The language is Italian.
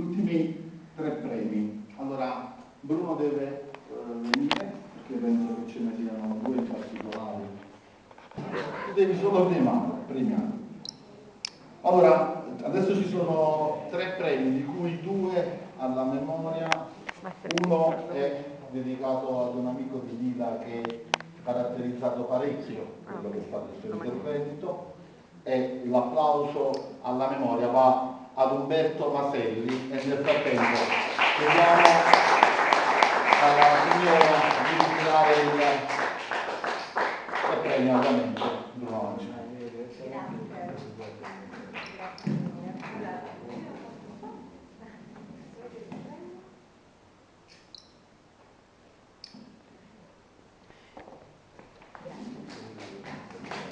gli ultimi tre premi. Allora, Bruno deve eh, venire, perché penso che ce ne siano due in particolare. Tu devi solo premiare, premiare. Allora, adesso ci sono tre premi, di cui due alla memoria, uno è dedicato ad un amico di Lila che ha caratterizzato parecchio quello che è stato il suo intervento e l'applauso alla memoria va ad Umberto Maselli e nel frattempo chiediamo alla signora di ritirare il, il premio ovviamente Grazie.